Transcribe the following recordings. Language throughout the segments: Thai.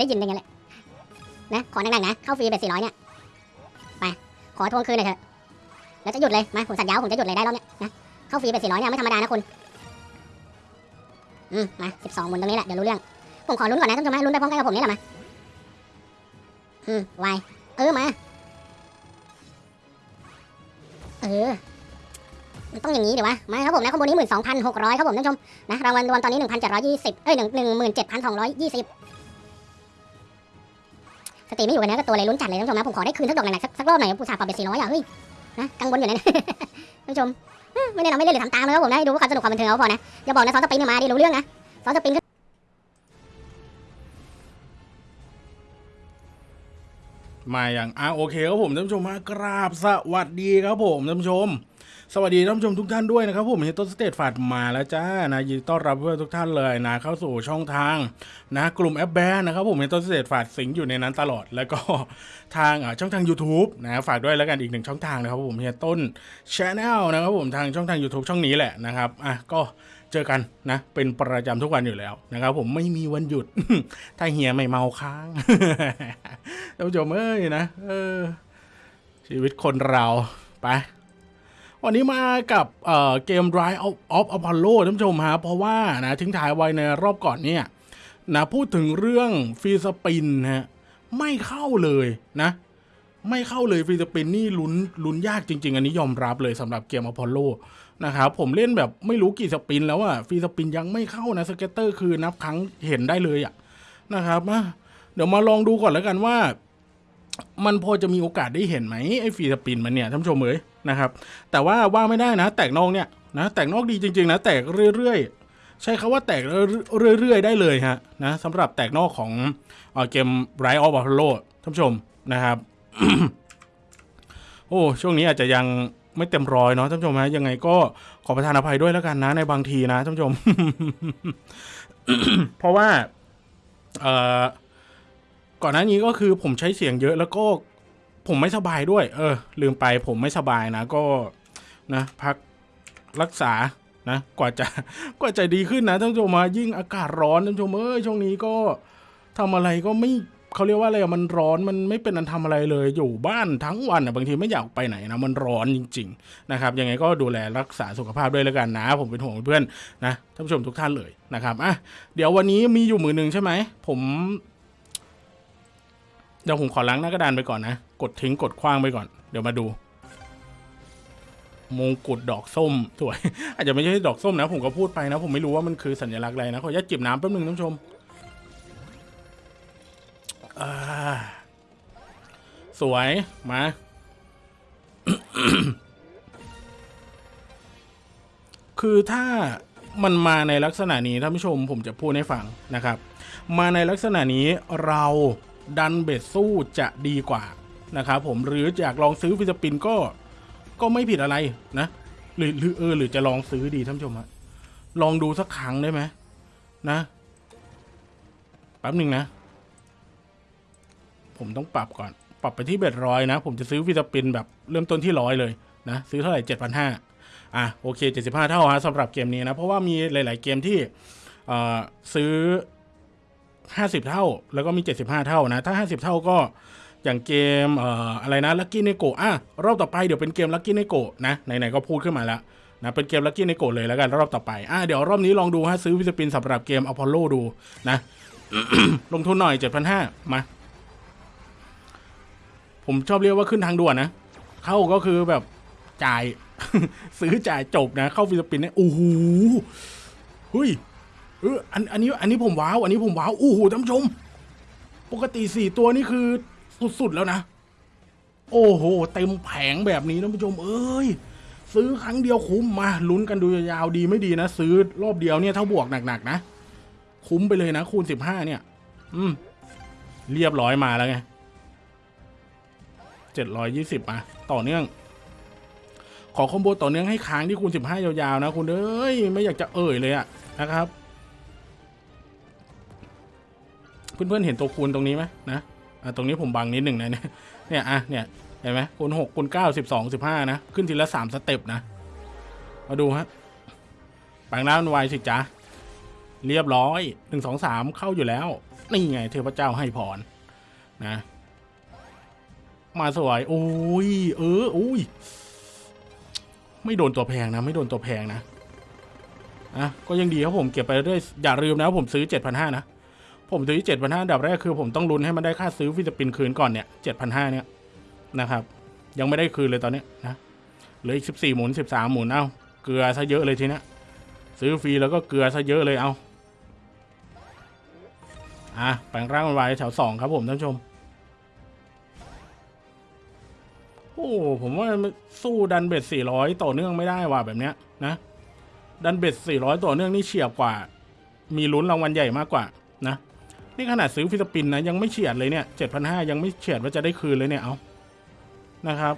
ได้ยินเป็นไงแหละนะ ขอหนักๆนะ เข้าฟรีเบ็ดสี่ร้อยเนี่ย ไป ขอทวงคืนหน่อยเถอะ แล้วจะหยุดเลย มา ผมสัญญาวผมจะหยุดเลยได้รอบเนี้ยนะ เข้าฟรีเบ็ดสี่ร้อยเนี่ยไม่ธรรมดานะคุณ อืม มาสิบสองหมุนตรงนี้แหละ เดี๋ยวรู้เรื่อง ผมขอลุ้นก่อนนะท่านผู้ชมลุ้นไปพร้อมกันกับผมนี่แหละมา อืมวายเออ มา เออ มันต้องอย่างนี้เดี๋ยววะ มาครับผมนะข้างบนนี้หมื่นสองพันหกร้อยครับผมท่านผู้ชมนะ รางวัลรวมตอนนี้หนึ่งพันเจ็ดร้อยยี่สิบเอ้ยหนึ่งหนึ่งหมื่นเจ็ดพันสองร้อยยี่สิบ ตรีไม่อยู่กันนะก็ตัวเลยลุ้นจัดเลยท่านผู้ชมนะผมขอได้คืนสักดอกหน่อยสักสักรอบหน่อยผู้สาห์ปรับเป็นสี่ร้อยอะเฮ้ยนะกังวลอยู่นะท่านผู้ชมไม่ได้เราไม่เล่นหรือทำตามเลยครับผมนะให้ดูความสนุกความบันเทิงเอาพอนะอย่าบอกนะซอนสปริงเนี่ยมาดิรู้เรื่องนะซอนสปริงก็มาอย่างอะโอเคครับผมท่านผู้ชมฮะกราบสวัสดีครับผมท่านผู้ชม สวัสดีท่านผู้ชมทุกท่านด้วยนะครับผมเฮียต้นสเต็ปฟาดมาแล้วจ้านะยินดีต้อนรับเพื่อนทุกท่านเลยนะเข้าสู่ช่องทางนะกลุ่มแอปแบนนะครับผมเฮียต้นสเต็ปฟาดสิงอยู่ในนั้นตลอด แล้วก็ทางอะช่องทาง YouTube นะฝากด้วยแล้วกันอีกหนึ่งช่องทางนะครับผมเฮียต้น Channel นะครับผมทางช่องทาง YouTube ช่องนี้แหละนะครับอะก็เจอกันนะเป็นประจำทุกวันอยู่แล้วนะครับผมไม่มีวันหยุด ถ้าเฮียไม่เมาค้างท่านผู้ชมเอ้ยนะเออชีวิตคนเราไป วันนี้มากับเอ่อเกม Rise of Apollo ท่านผู้ชมฮะเพราะว่านะทิ้งท้ายไว้ในรอบก่อนเนี่ยนะพูดถึงเรื่อง free spin ฮะไม่เข้าเลยนะ ไม่เข้าเลย free spin นี่ลุ้นลุ้นยากจริง ๆ อันนี้ยอมรับเลยสำหรับเกม Apollo นะครับผมเล่นแบบไม่รู้กี่ spin แล้วอะ free spin ยังไม่เข้านะ scatter คือนับครั้งเห็นได้เลยอะนะครับเดี๋ยวมาลองดูก่อนแล้วกันว่า มันพอจะมีโอกาสได้เห็นไหมไอ้ฟรีสปินมันเนี่ยท่านผู้ชมเอ๋ย นะครับ แต่ว่าว่าไม่ได้นะ แตกนอกเนี่ยนะแตกนอกดีจริง ๆ นะ แตกเรื่อยๆ ใช้คาว่าแตกเรื่อยๆ ได้เลยฮะนะสำหรับแตกนอกของเอเกม Rise of Apollo ท่านผู้ชมนะครับ โอ้ ช่วงนี้อาจจะยังไม่เต็มร้อยเนาะท่านผู้ชมฮะยังไงก็ขอประทานอภัยด้วยแล้วกันนะ ในบางทีนะท่านผู้ชม เพราะว่า เอ่อก่อนหน้านี้ก็คือผมใช้เสียงเยอะแล้วก็ ผมไม่สบายด้วย เออ ลืมไปผมไม่สบายนะ ก็นะ พักรักษานะกว่าจะกว่าจะดีขึ้นนะท่านผู้ชมมายิ่งอากาศร้อนท่านผู้ชมเอ้ยช่วงนี้ก็ทำอะไรก็ไม่เขาเรียกว่าอะไรมันร้อนมันไม่เป็นอันทำอะไรเลย อยู่บ้านทั้งวันอะบางทีไม่อยากไปไหนนะมันร้อนจริง ๆ นะครับ ยังไงก็ดูแลรักษาสุขภาพด้วยแล้วกันนะ ผมเป็นห่วงเพื่อนนะท่านผู้ชมทุกท่านเลยนะครับอะเดี๋ยววันนี้มีอยู่มือหนึ่งใช่ไหมผม เดี๋ยวผมขอล้างหน้ากระดานไปก่อนนะ กดทิ้งกดคว้างไปก่อน เดี๋ยวมาดู มงกุฎดอกส้มสวย อาจจะไม่ใช่ดอกส้มนะ ผมก็พูดไปนะ ผมไม่รู้ว่ามันคือสัญลักษณ์อะไรนะขออนุญาตจิบน้ำแป๊บนึงท่านผู้ชมสวยมาคือถ้ามันมาในลักษณะนี้ท่านผู้ชมผมจะพูดให้ฟังนะครับ มาในลักษณะนี้เรา ดัน bet สู้จะดีกว่านะครับผมหรืออยากลองซื้อ free spin ก็ก็ไม่ผิดอะไรนะหรือหรือเออหรือจะลองซื้อดีท่านผู้ชมฮะลองดูสักครั้งได้ไหมนะแป๊บหนึ่งนะ ผมต้องปรับก่อน ปรับไปที่ bet ร้อยนะ ผมจะซื้อ free spin แบบเริ่มต้นที่ร้อยเลยนะซื้อเท่าไหร่เจ็ดพันห้าอะโอเคเจ็ดสิบห้าเท่าฮะสำหรับเกมนี้นะ เพราะว่ามีหลาย ๆ เกมที่ซื้อ 50 เท่า แล้วก็มี 75 เท่านะ ถ้า 50 เท่าก็อย่างเกมเอ่ออะไรนะ Lucky Neko อะรอบต่อไปเดี๋ยวเป็นเกม Lucky Neko นะไหนๆก็พูดขึ้นมาแล้วนะเป็นเกม Lucky Neko เลยแล้วกันรอบต่อไปอะเดี๋ยวรอบนี้ลองดูฮะซื้อ free spin สำหรับเกม Apollo ดูนะ ลงทุนหน่อย 7,500 มา ผมชอบเรียกว่าขึ้นทางด่วนนะ เข้าก็คือแบบจ่าย ซื้อจ่ายจบนะ เข้าฟิลิปปินส์เนี่ยโอ้โหเฮ้ย เอออันอันนี้อันนี้ผมว้าวอันนี้ผมว้าวโอ้โหท่านผู้ชม ปกติสี่ตัวนี่คือสุดๆแล้วนะ โอ้โห เต็มแผงแบบนี้ท่านผู้ชม เอ้ย ซื้อครั้งเดียวคุ้มมาลุ้นกันดูยาวๆดีไม่ดีนะซื้อรอบเดียวเนี่ยถ้าบวกหนักๆนะคุ้มไปเลยนะคูณสิบห้าเนี่ย อืม เรียบร้อยมาแล้วไงเจ็ดร้อยยี่สิบมาต่อเนื่อง ขอคอมโบต่อเนื่องให้ค้างที่คูณสิบห้ายาวๆนะคุณเอ้ยไม่อยากจะเอ่ยเลยอะนะครับ เพื่อนๆเห็นตัวคูณตรงนี้ไหมนะอะตรงนี้ผมบังนิดหนึ่งนะเนี่ยเนี่ยอะเนี่ยเห็นไหมคูณหกคูณเก้าสิบสองสิบห้านะขึ้นทีละสามสเต็ปนะมาดูฮะแปลงร่างเป็นวสิจ้าเรียบร้อยหนึ่งสองสามเข้าอยู่แล้ว นี่ไง เทพเจ้าให้พรนะ มาสวยโอ้ยเอออุ้ยไม่โดนตัวแพงนะ ไม่โดนตัวแพงนะอะก็ยังดีครับผมเก็บไปเรื่อยอย่าลืมนะผมซื้อเจ็ดพันห้านะ ผมซื้อเจ็ดพันห้าดับแรกคือผมต้องลุ้นให้มันได้ค่าซื้อฟิลิปปินส์คืนก่อนเนี่ยเจ็ดพันห้าเนี่ยนะครับ ยังไม่ได้คืนเลยตอนนี้นะเหลืออีกสิบสี่หมุนสิบสามหมุนเอาเกลือซะเยอะเลยทีนี้ซื้อฟรีแล้วก็เกลือซะเยอะเลยเอาอะแปลงร่างมันไว้แถวสองครับผมท่านชม โอ้ผมว่าสู้ดัน bet สี่ร้อยต่อเนื่องไม่ได้ว่ะแบบเนี้ยนะ ดัน bet สี่ร้อยต่อเนื่องนี่เฉียบกว่า มีลุ้นรางวัลใหญ่มากกว่านะ นี่ขนาดซื้อ free spin นะยังไม่เฉียดเลยเนี่ยเจ็ดพันห้ายังไม่เฉียดว่าจะได้คืนเลยเนี่ยเอานะครับ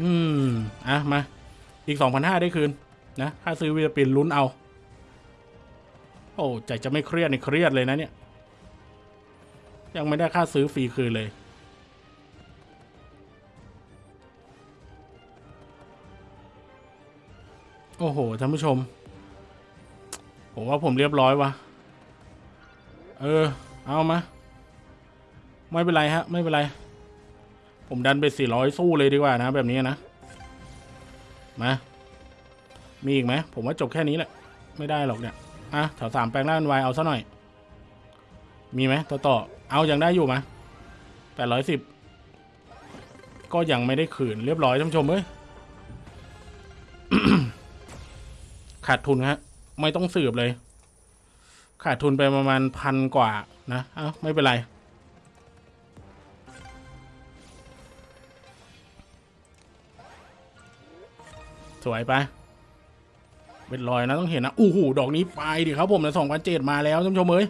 อืม อะ มา อีกสองพันห้าได้คืน นะ ถ้าซื้อฟิลิปปินส์ลุ้นเอา โอ้ใจจะไม่เครียดนี่เครียดเลยนะเนี่ย ยังไม่ได้ค่าซื้อฟรีคืนเลย อ้โหท่านผู้ชม ผมว่าผมเรียบร้อยวะเออ เอามา ไม่เป็นไรฮะ ไม่เป็นไร ผมดันไปสี่ร้อยสู้เลยดีกว่านะ แบบนี้นะ มา มีอีกไหม ผมว่าจบแค่นี้แหละ ไม่ได้หรอกเนี่ย อะแถวสามแปลงร่างวายเอาซะหน่อย มีไหมต่อต่อ เอายังได้อยู่ไหมแปดร้อยสิบก็ยังไม่ได้คืนเรียบร้อยท่านผู้ชมเอ้ย ขาดทุนฮะไม่ต้องสืบเลย ขาดทุนไปประมาณพันกว่านะเอ้าไม่เป็นไร สวยไปเป็นรอยนะต้องเห็นนะอู้หูดอกนี้ไปดิครับผมนะสองพันเจ็ดมาแล้วท่านผู้ชมเอ้ย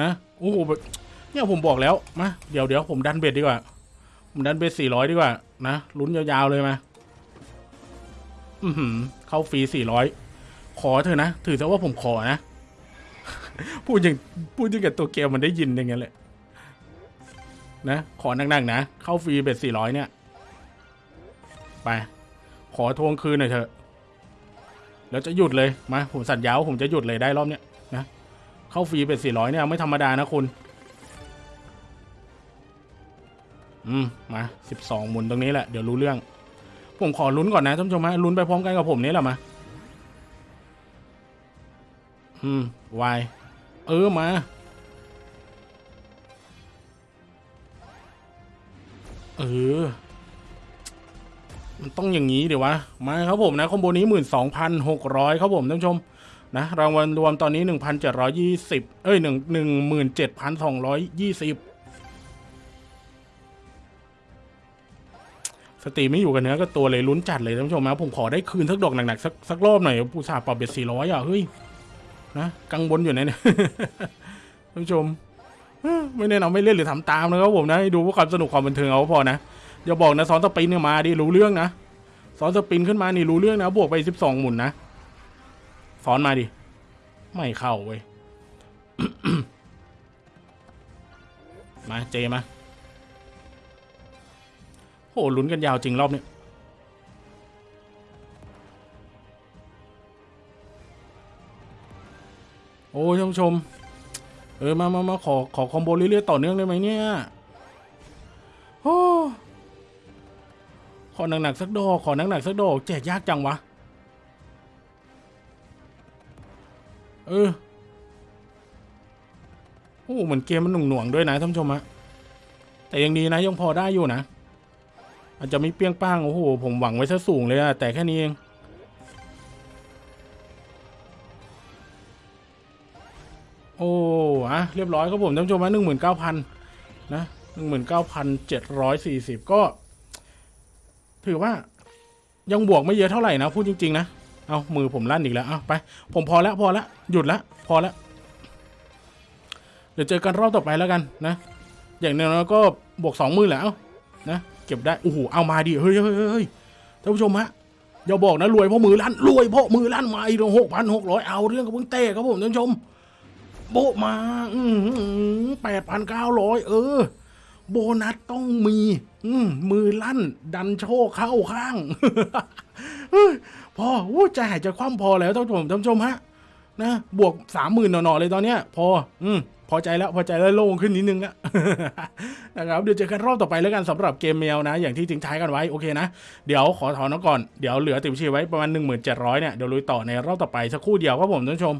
นะอู้หูเนี่ยผมบอกแล้วมาเดี๋ยวเดี๋ยวผมดันเบ็ดดีกว่า ผมดันเบ็ดสี่ร้อยดีกว่านะลุ้นยาวๆเลยมา อือหือเข้าฟรีสี่ร้อย ขอเถอะนะ ถือซะว่าผมขอนะ พูดอย่างพูดอย่างกับตัวเกมมันได้ยินอย่างเงี้ยแหละนะ ขอหนักๆนะ เข้าฟรีเบ็ดสี่ร้อยเนี่ย ไป ขอทวงคืนหน่อยเถอะ แล้วจะหยุดเลย มา ผมสัญญาว่าผมจะหยุดเลยได้รอบเนี้ยนะ เข้าฟรีเป็นสี่ร้อยเนี่ยไม่ธรรมดานะคุณ อืม มาสิบสองหมุนตรงนี้แหละ เดี๋ยวรู้เรื่อง ผมขอลุ้นก่อนนะท่านผู้ชมฮะลุ้นไปพร้อมกันกับผมนี่แหละมา อืมวายเออมา เออ มันต้องอย่างนี้เดี๋ยววะ มาครับผมนะคอมโบนี้หมื่นสองพันหกร้อยครับผมท่านผู้ชมนะรางวัลรวมตอนนี้หนึ่งพันเจ็ดร้อยี่สิบเอ้ยหนึ่งหนึ่งหมื่นเจ็ดพันสองร้อยยี่สิบสตีไม่อยู่กันเนื้อก็ตัวเลยลุ้นจัดเลยท่านผู้ชมนะผมขอได้คืนสักดอกหนักๆ สักสักรอบหน่อย ผู้สาปรับเบ็ดสี่ร้อยอะ เฮ้ย นะกังวลอยู่นะเนี่ยท่านผู้ชมไม่แน่นอนไม่เล่นหรือทำตามนะครับผมนะดูเพื่อความสนุกความบันเทิงเอาพอนะอย่าบอกนะซ้อนสปินเนี่ยมาดิรู้เรื่องนะซ้อนสปินขึ้นมานี่รู้เรื่องนะบวกไปสิบสองหมุนนะซ้อนมาดิไม่เข้าเว้ยมาเจมาโหลุ้นกันยาวจริงรอบนี้ โอ้ยท่านผู้ชม เออมามามาขอขอคอมโบเรื่อยๆต่อเนื่องได้ไหมเนี่ยโอ้ขอหนักๆสักดอกขอหนักๆสักดอกแจกยากจังวะเออโอ้เหมือนเกมมันหน่วงๆด้วยนะท่านผู้ชมฮะแต่ยังดีนะยังพอได้อยู่นะ อาจจะไม่เปรี้ยงป้างโอ้โหผมหวังไว้ซะสูงเลยอะแต่แค่นี้เองะเรียบร้อยครับผมท่านผู้ชมฮะหนึ่งหมื่นเก้าพันนะหนึ่งหมื่นเก้าพันเจ็ดร้อยสี่สิบก็ ถือว่ายังบวกไม่เยอะเท่าไหร่นะพูดจริง ๆ นะ เอามือผมลั่นอีกแล้วเอาไป ผมพอแล้วพอแล้วหยุดแล้วพอแล้วเดี๋ยวเจอกันรอบต่อไปแล้วกันนะ อย่างน้อยๆก็บวกสองมือแล้วนะเก็บได้โอ้โหเอามาดิเฮ้ยเฮ้ยเฮ้ยเฮ้ยท่านผู้ชมฮะอย่าบอกนะรวยเพราะมือลั่นรวยเพราะมือลั่นมาอีกหกพันหกร้อยเอาเรื่องกับเพิ่งเต้ครับผมท่านผู้ชม โบะมาแปดพันเก้าร้อยเออ โบนัสต้องมี อืมือลั่น ดันโชคเข้าข้างพออู้ใจหายใจคว่ำพอแล้วท่านผู้ชมท่านผู้ชมฮะนะบวกสามหมื่นหน่อๆเลยตอนเนี้ย พอ อืมพอใจแล้วพอใจแล้วโล่งขึ้นนิดนึงแล้วนะครับเดี๋ยวเจอกันรอบต่อไปแล้วกันสำหรับเกมแมวนะ อย่างที่ทิ้งท้ายกันไว้โอเคนะ เดี๋ยวขอถอนก่อนเดี๋ยวเหลือติ่มชีไว้ประมาณ 1700เนี่ยเดี๋ยวลุยต่อในรอบต่อไปสักครู่เดียวครับผมท่านผู้ชม